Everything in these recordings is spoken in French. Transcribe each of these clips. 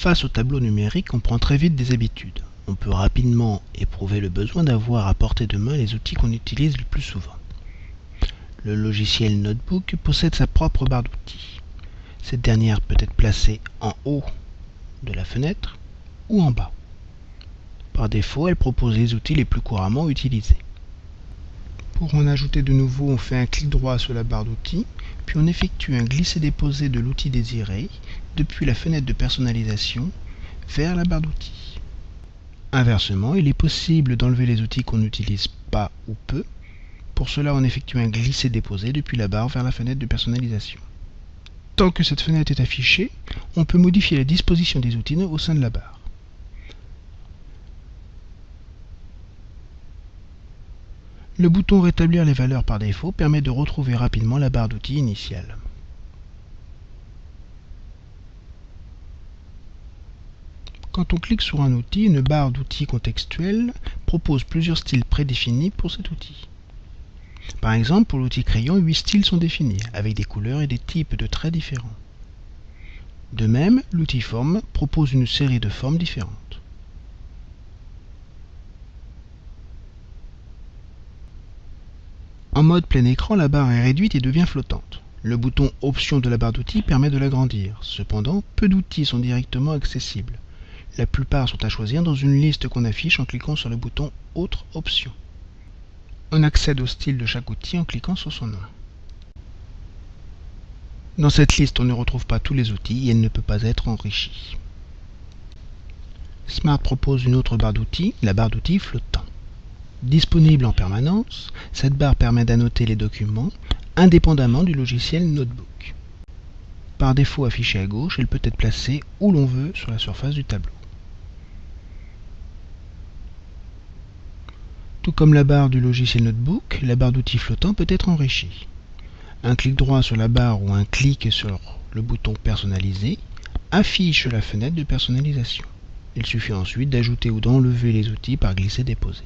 Face au tableau numérique, on prend très vite des habitudes. On peut rapidement éprouver le besoin d'avoir à portée de main les outils qu'on utilise le plus souvent. Le logiciel Notebook possède sa propre barre d'outils. Cette dernière peut être placée en haut de la fenêtre ou en bas. Par défaut, elle propose les outils les plus couramment utilisés. Pour en ajouter de nouveaux, on fait un clic droit sur la barre d'outils, puis on effectue un glisser-déposer de l'outil désiré depuis la fenêtre de personnalisation vers la barre d'outils. Inversement, il est possible d'enlever les outils qu'on n'utilise pas ou peu. Pour cela, on effectue un glisser-déposer depuis la barre vers la fenêtre de personnalisation. Tant que cette fenêtre est affichée, on peut modifier la disposition des outils au sein de la barre. Le bouton Rétablir les valeurs par défaut permet de retrouver rapidement la barre d'outils initiale. Quand on clique sur un outil, une barre d'outils contextuels propose plusieurs styles prédéfinis pour cet outil. Par exemple, pour l'outil crayon, 8 styles sont définis, avec des couleurs et des types de traits différents. De même, l'outil forme propose une série de formes différentes. En mode plein écran, la barre est réduite et devient flottante. Le bouton Option de la barre d'outils permet de l'agrandir. Cependant, peu d'outils sont directement accessibles. La plupart sont à choisir dans une liste qu'on affiche en cliquant sur le bouton Autres options. On accède au style de chaque outil en cliquant sur son nom. Dans cette liste, on ne retrouve pas tous les outils et elle ne peut pas être enrichie. Smart propose une autre barre d'outils, la barre d'outils flottant. Disponible en permanence, cette barre permet d'annoter les documents indépendamment du logiciel Notebook. Par défaut affichée à gauche, elle peut être placée où l'on veut sur la surface du tableau. Tout comme la barre du logiciel Notebook, la barre d'outils flottant peut être enrichie. Un clic droit sur la barre ou un clic sur le bouton Personnaliser affiche la fenêtre de personnalisation. Il suffit ensuite d'ajouter ou d'enlever les outils par glisser-déposer.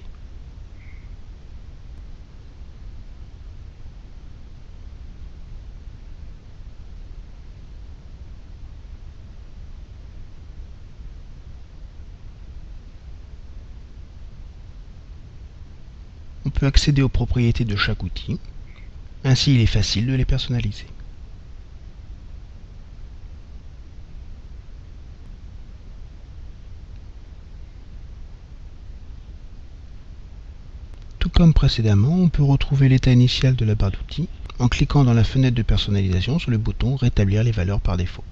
On peut accéder aux propriétés de chaque outil. Ainsi, il est facile de les personnaliser. Tout comme précédemment, on peut retrouver l'état initial de la barre d'outils en cliquant dans la fenêtre de personnalisation sur le bouton Rétablir les valeurs par défaut.